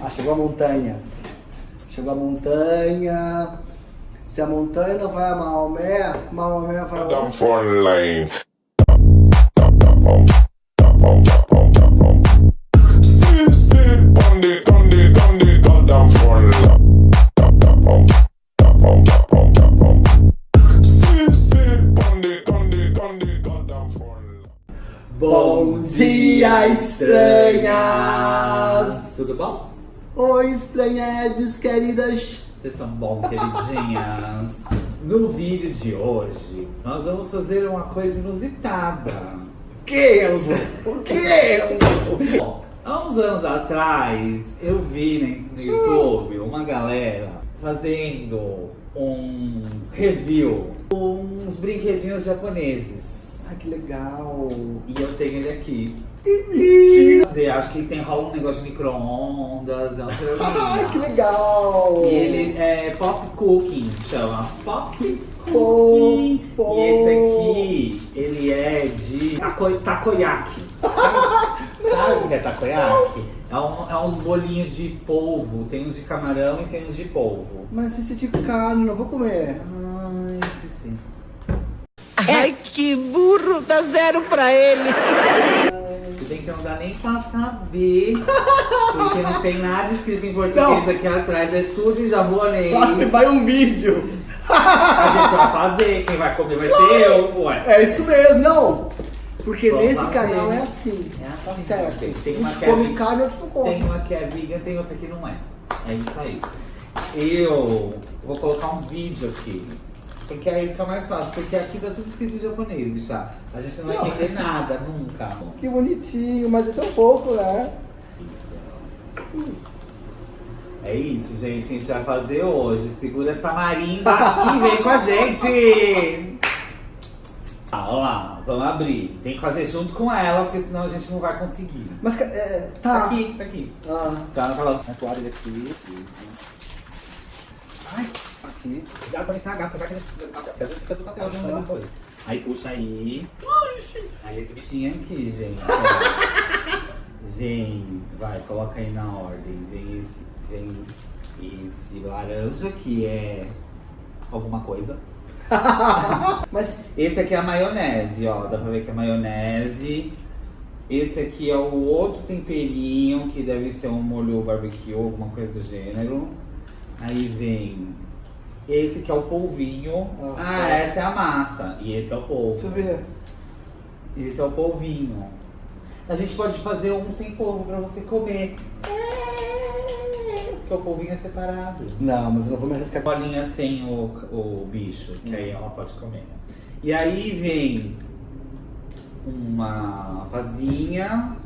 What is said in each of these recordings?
Ah, chegou a montanha. Chegou a montanha. Se a montanha não vai a Maomé, Maomé vai a Down Bom dia, estranhas! Tudo bom? Oi, estranhedes, queridas! Vocês estão bom, queridinhas? No vídeo de hoje, nós vamos fazer uma coisa inusitada. O que, Enzo? O que, Enzo? Bom, há uns anos atrás, eu vi no YouTube uma galera fazendo um review com uns brinquedinhos japoneses. Ai, que legal! E eu tenho ele aqui. Mentira! Acho que tem rola um negócio de micro-ondas, é Ai, programinha. que legal! E ele é pop cooking, chama pop cooking. pô. E esse aqui, ele é de tako, takoyaki. Sabe, sabe o que é takoyaki? É, um, é uns bolinhos de polvo, tem uns de camarão e tem uns de polvo. Mas esse é de carne, não vou comer. Ai, esqueci. Ai, que burro, dá zero pra ele. Que não dá nem pra saber, porque não tem nada escrito em português Não. aqui atrás, é tudo em japonês. Nossa, vai um vídeo! A gente vai fazer, quem vai comer vai ser eu, ué. É isso mesmo, não! Porque Vamos nesse lá, canal é assim, É tá assim, certo. tem- tem uma Uns que é comem vi- carne, outros não comem. Tem uma que é vegan, tem outra que não é. É isso aí. Eu vou colocar um vídeo aqui. Porque aí fica mais fácil, porque aqui tá tudo escrito em japonês, bicha. A gente não vai Não. entender nada, nunca. Que bonitinho, mas é tão pouco, né? Isso. É isso, gente, que a gente vai fazer hoje. Segura essa marimba e vem com a gente! Ah, olha lá, vamos abrir. Tem que fazer junto com ela, porque senão a gente não vai conseguir. Mas, é, Tá tá. aqui, tá aqui. Ah, Tá, falando. a toalha aqui. Ai, aqui. Cuidado pra não estragar, apesar que a gente precisa do papel. porque A gente precisa do papel de coisa. Aí puxa aí. Aí esse bichinho aqui, gente. Vem, vai, coloca aí na ordem. Vem esse, vem esse laranja que é alguma coisa. Mas, Esse aqui é a maionese, ó. Dá pra ver que é maionese. Esse aqui é o outro temperinho, que deve ser um molho barbecue, alguma coisa do gênero. Aí vem esse que é o polvinho. Ah, tá. essa é a massa. E esse é o deixa eu polvo. ver. Esse é o polvinho. A gente pode fazer um sem polvo pra você comer. Porque o polvinho é separado. Não, mas eu não vou me arriscar. Bolinha sem o, o bicho, que aí ela pode comer. E aí vem uma pazinha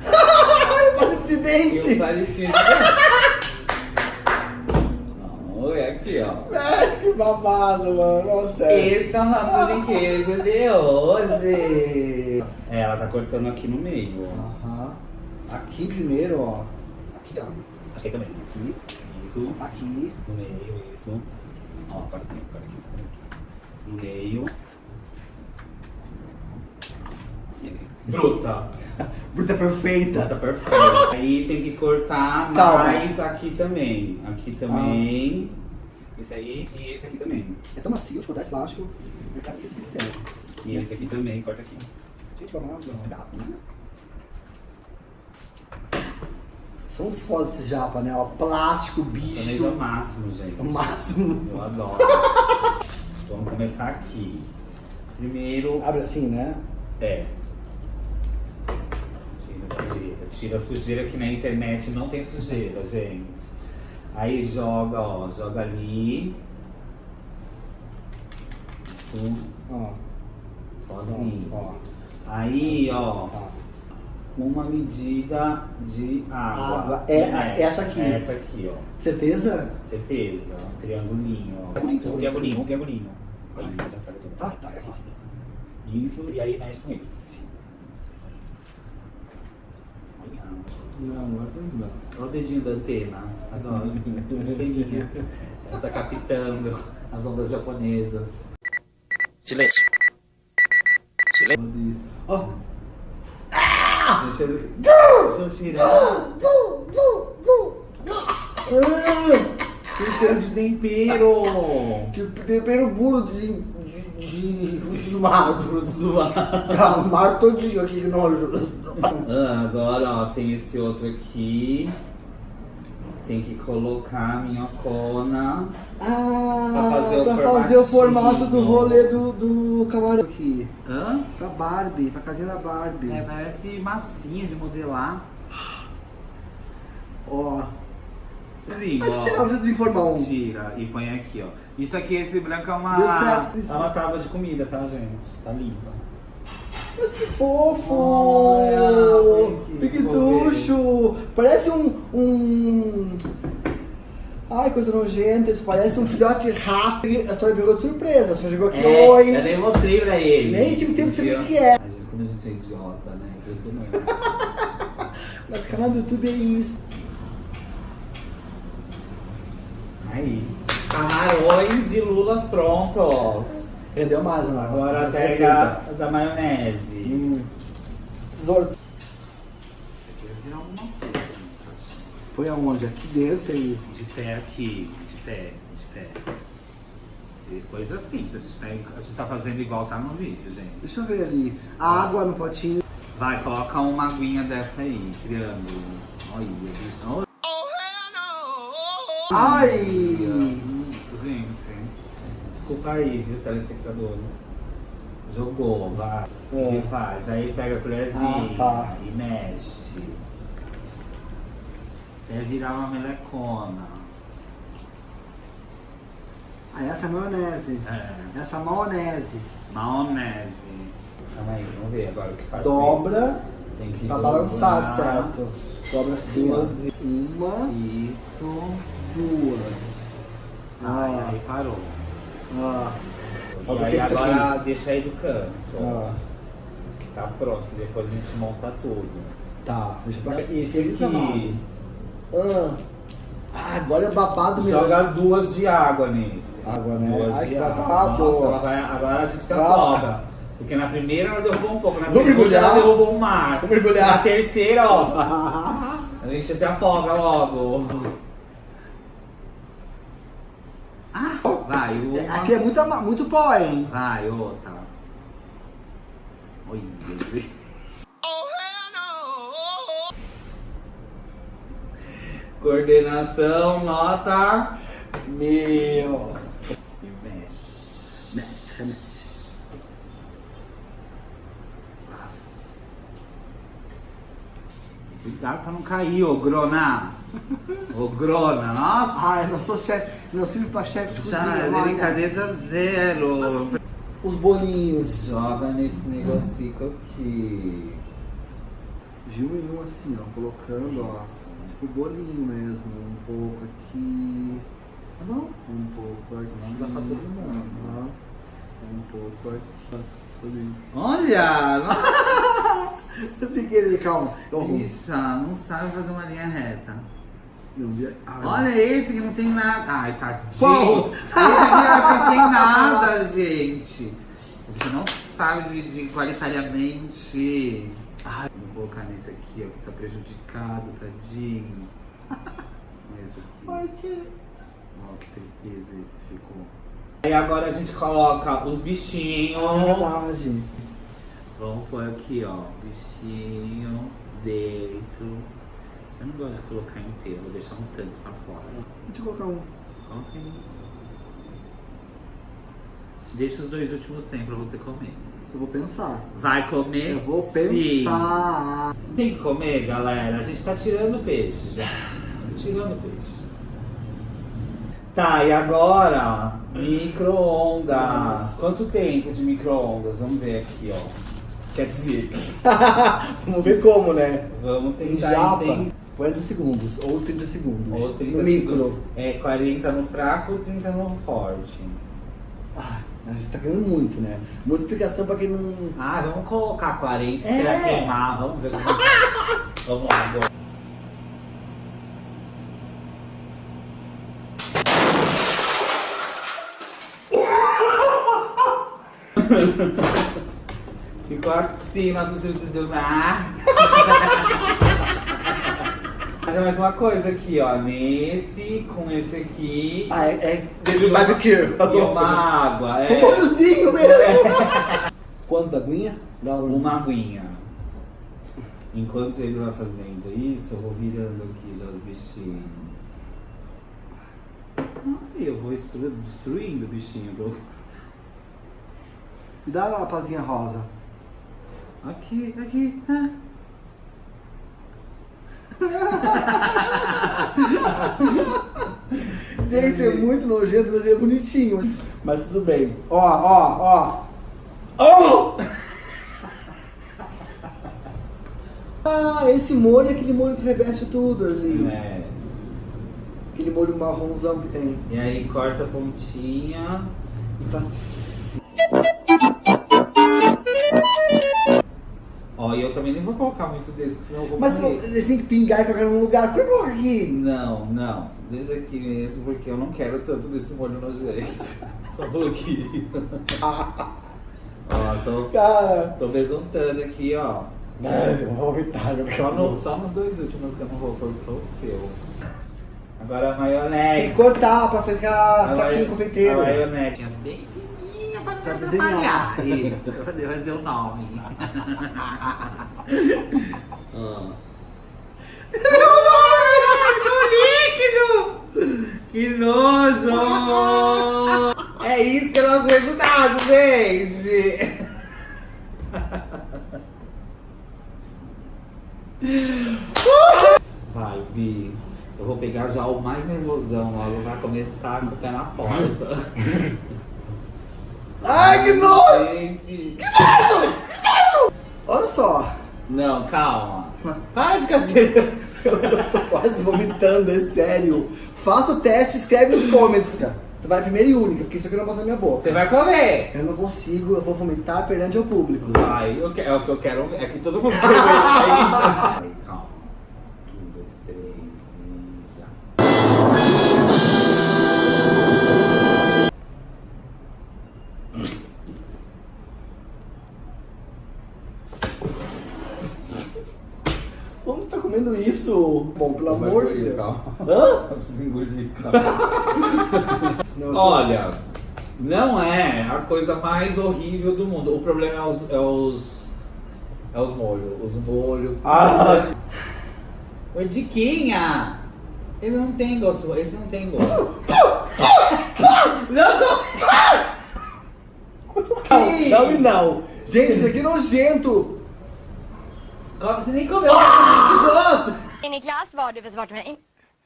Ai, palito de e dente! palitinho de dente. Aqui, ó. Ai, que babado, mano. Sério. Esse é o nosso brinquedo de hoje. É, ela tá cortando aqui no meio. ó. Aham. Aqui primeiro, ó. Aqui, ó. Aí também. Aqui, Isso. aqui. No meio, isso. Ó, corta aqui, corta aqui, aqui. No meio. Bruta. Bruta perfeita. Tá perfeito. Aí tem que cortar Calma. mais aqui também. Aqui também. Esse aí e esse aqui também. É tão macio cortar de plástico. É pra isso que serve. E esse aqui também, corta aqui. Gente, babado. Um pedaço, né? São uns fodas esses japa, né? Ó, plástico, Também é bicho. o máximo, gente. O máximo. Eu adoro. Vamos começar aqui. Primeiro. Abre assim, né? É. Tira a sujeira. Tira a sujeira que na internet não tem sujeira, gente. Aí joga, ó, joga ali. Ó. sozinho. Ó. Aí, ó, Tá. uma medida de água. Água. É, Mexe. essa aqui. Essa aqui, ó. Certeza? Certeza. Um triangulinho, ó. Triangulinho, Um triangulinho, um triangulinho. Aí, já. Tá, tá, tá. Isso, e aí mexe com esse. Olha. Não, agora não. Olha o dedinho da antena. Adoro. Anteninha. Ela tá captando as ondas japonesas. Silêncio. Ó. Ah! Deixa eu, deixa eu tirar. Ah, Tem cheiro de tempero. que tempero puro de, de, do mar. Frutos do mar. Tá, o mar todinho aqui, que nojo. Ah, agora, ó, tem esse outro aqui. Tem que colocar a minhocona. Ah, Pra fazer o pra fazer o formato do rolê do, do camarão aqui. Hã? Pra Barbie, pra casinha da Barbie. É, parece massinha de modelar. Ó. Sim, Pode tirar, deixa eu desinformar um. Tira e põe aqui, ó. Isso aqui, esse branco é uma... Deu certo. É uma tábua de comida, tá, gente? Tá limpa. Mas que fofo! Olha, que Piquetucho! Parece um, um. Ai, coisa nojenta, isso parece um filhote rato. A senhora pegou de surpresa, a senhora chegou aqui, É, oi! eu nem mostrei pra ele. Nem tive tempo de saber o que é. A gente, como a gente é idiota, né? Impressionante. Mas canal do YouTube é isso. Aí. Camarões e lulas prontos. Rendeu mais, né? Agora pega da maionese. Hum. Tesouro. Virar alguma coisa. Põe aonde? Aqui dentro aí. De pé aqui, de pé, de pé. E coisa simples, a gente, tá, a gente tá fazendo igual tá no vídeo, gente. Deixa eu ver ali. A água no potinho. Vai, coloca uma aguinha dessa aí, triângulo. Olha, bicho. Ai! Gente, desculpa aí, viu, telespectadores. Jogou, vai. É. E faz. Aí pega a colherzinha Ah, tá. e mexe. Até virar uma melecona. Ah, essa é a maionese. É. Essa maionese. Maionese. Calma aí, vamos ver agora o que faz. Dobra Tem que pra balançar, certo? Dobra assim, ó. Uma, Isso. Duas. Ai, Ah. aí parou. Ó. E aí agora aqui? deixa aí do canto. Que tá pronto, que depois a gente monta tudo. Tá, deixa pra cá. Esse aqui? Ah. Ah, agora é babado mesmo. Joga duas de água nesse. Água, né? Duas Ai, de água. babado. Nossa, vai- agora a gente se Vai. afoga. Porque na primeira ela derrubou um pouco, na Vamos segunda mergulhar? ela derrubou um mar. Vamos mergulhar? Na terceira, ó, a gente se afoga logo. Ah, vai, uma. Aqui é muito, muito pó, hein? Vai, outra. Oi, gente. Coordenação, nota. Meu. Mexe. Mexe, mexe. Cuidado pra não cair, ô grona. Ô grona, nossa. Ai, não sou chefe, não sirvo pra chefe de cozinha. Já, olha. delicadeza zero. Os bolinhos. Joga nesse negocico aqui. De um em um assim, ó, colocando, ó. Tipo bolinho mesmo. Um pouco aqui. Tá bom? Um pouco aqui. Não dá pra todo mundo. Aham. Um pouco aqui. Tudo isso. Olha! nossa, Sem querer, calma. Bicha, não sabe fazer uma linha reta. Ai. Olha esse que não tem nada. Ai, tadinho. Qual? Esse aqui não tem nada, gente. Você não sabe dividir igualitariamente. Ai, vou colocar nesse aqui, ó, que tá prejudicado, tadinho. Esse aqui. Ai, que... Ó, que tristeza esse ficou. Aí agora a gente coloca os bichinhos. É verdade. Vamos pôr aqui, ó, bichinho dentro. Eu não gosto de colocar inteiro, vou deixar um tanto pra fora. Deixa eu colocar um. Coloca aí. Deixa os dois últimos sem pra você comer. Eu vou pensar. Vai comer? Eu vou sim. pensar. Tem que comer, galera. A gente tá tirando o peixe já. Tirando o peixe. Tá, e agora? Micro-ondas. Quanto tempo de micro-ondas? Vamos ver aqui, ó. Quer dizer, Vamos ver como, né? vamos tentar entender. 40 segundos ou 30 segundos. Ou 30 no micro. segundos. É 40 no fraco e 30 no forte. Ah, a gente tá ganhando muito, né? Muita explicação pra quem não. Ah, vamos colocar 40, É. esperar queimar. Vamos ver como Vamos lá, agora. Ficou assim, nossos filtros do mar. Mas é mais uma coisa aqui, ó. Nesse, com esse aqui. Ah, é, é de barbecue. E uma água. Um É. molhozinho mesmo. Quanto da aguinha? Dá um... Uma aguinha. Enquanto ele vai fazendo isso, eu vou virando aqui já os bichinhos. Ai, eu vou estru- destruindo o bichinho. bro. Me dá uma pazinha rosa. Aqui, aqui. ah. Gente, é muito nojento, mas é bonitinho. Mas tudo bem. Ó, ó, ó. Oh! Ah, esse molho é aquele molho que reveste tudo ali. É. Aquele molho marronzão que tem. E aí corta a pontinha. E tá- Ó, e eu também nem vou colocar muito desse, porque senão eu vou Mas morrer. não, eles têm que pingar e colocar num lugar. Por eu vou aqui? Não, não. Desse aqui mesmo, porque eu não quero tanto desse molho nojento. Só um pouquinho. ó, tô, Cara. tô besuntando aqui, ó. Ai, eu vou vomitar. eu Só, não- no, só nos dois últimos que eu não vou pôr o feu. Agora a Tem maionese. que cortar pra ficar A saquinho maio- confeiteiro. A maionese. Bem fininha pra não Pra atrapalhar. desenhar. Isso, pra poder fazer o nome. Ah. Que nojo! É isso que é o nosso resultado, gente! Vai, Bi. Eu vou pegar já o mais nervosão logo, vai começar com o pé na porta. Ai, que nojo! Gente! Olha só. Não, calma. Para de cacheira. Eu tô quase vomitando, é sério. Faça o teste, escreve nos comments, cara. Tu vai primeira e única, porque isso aqui não passa na minha boca. Você vai comer. Eu não consigo, eu vou vomitar perante ao público. Vai, eu que- é o que eu quero. É que todo mundo quer. É isso. Calma. Como tu tá comendo isso? Bom, pelo amor de Deus. Calma. Hã? Engolir, calma. Não, Olha, não é a coisa mais horrível do mundo. O problema é os. É os, é os molhos. Os molhos. Ah. Ô, Diquinha! Ele não tem gosto. Esse não tem gosto. não, não! Não, não não. Gente, isso aqui é nojento. Kom, ni kommer In i klass, vad har du för svar till mig?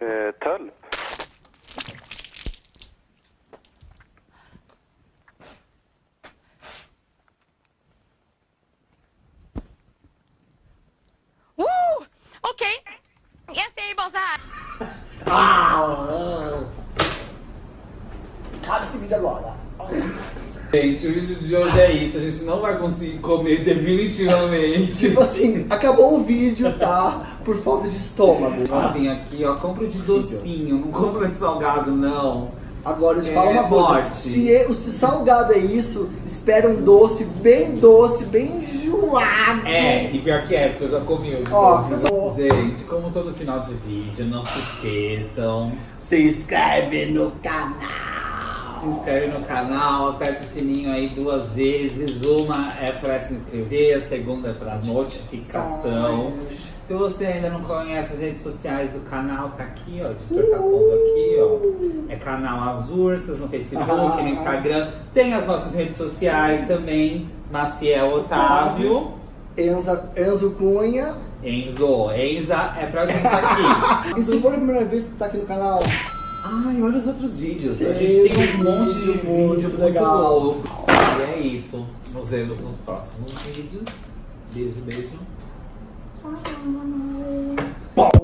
Eh, tölp. Oh! Okej, okay. jag säger bara så här. Kan inte vilja vara. Gente, o vídeo de hoje é isso. A gente não vai conseguir comer definitivamente. Tipo assim, acabou o vídeo, tá? Por falta de estômago. Assim, aqui, ó, compra de docinho, não compra de salgado, não. Agora eu te É, falo uma coisa. forte. Se, é- se salgado é isso, espera um doce bem doce, bem enjoado. É, e pior que é, porque eu já comi o de Ó, acabou. Gente, como todo final de vídeo, não se esqueçam. Se inscreve no canal. Se inscreve no canal, aperta o sininho aí duas vezes. Uma é pra se inscrever, a segunda é pra notificação. Se você ainda não conhece as redes sociais do canal, tá aqui, ó. O editor tá pondo aqui, ó. É canal Azursas no Facebook, no Instagram. Tem as nossas redes sociais também. Maciel Otávio. Enza, Enzo Cunha. Enzo, Enza é pra gente aqui. E se for a primeira vez que tá aqui no canal, Ai, olha os outros vídeos. Sim, a gente tem um monte de vídeo legal. E é isso. Nos vemos nos próximos vídeos. Beijo, beijo. Tchau, tchau,